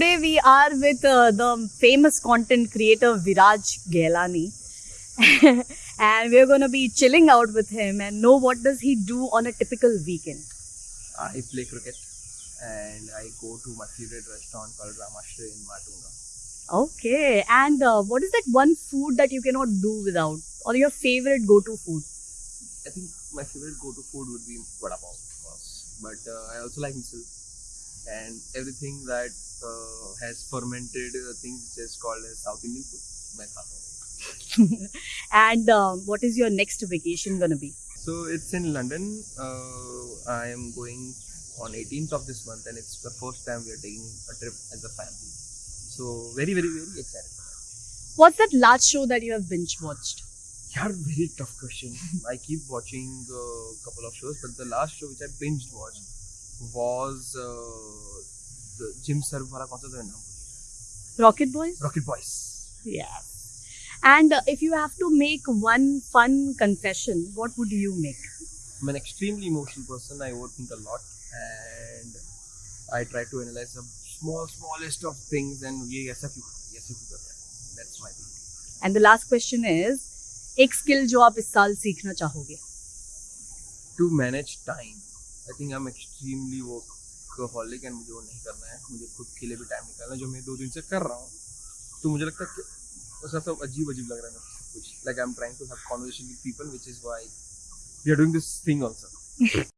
with uh, the famous content creator Viraj Ghelani. and we're going to be chilling out with him and know what does he do on a typical weekend. I play cricket and I go to my favorite restaurant called Ramashri in Matunga. Okay. And uh, what is that one food that you cannot do without? Or your favorite go-to food? I think my favorite go-to food would be vada pav, of course. But uh, I also like misal and everything that uh, has fermented uh, things which is called as South Indian food. and um, what is your next vacation gonna be? So it's in London. I am going on 18th of this month, and it's the first time we are taking a trip as a family. So very, very, very excited. What's that last show that you have binge watched? Yeah, very tough question. I keep watching a uh, couple of shows, but the last show which I binge watched was uh, Jim Sarbh वाला कौन सा था नाम Rocket Boys Rocket Boys yes and if you have to make one fun confession what would you make I am extremely emotional person I overthink a lot and I try to analyse the small smallest of things and ये ऐसा kyun ye aisa kyun kar raha hai that's my thing. And the last question एक skill जो आप इस साल सीखना चाहोगे? To manage time I think I am extremely work workaholic and मुझे वो नहीं करना है, मुझे खुद के लिए भी टाइम निकालना है, जो मैं दो दिन से कर रहा हूँ। तो मुझे लगता है कि सब सब अजीब अजीब लग रहा है कुछ। Like I am trying to have conversation with people which is why we are doing this thing also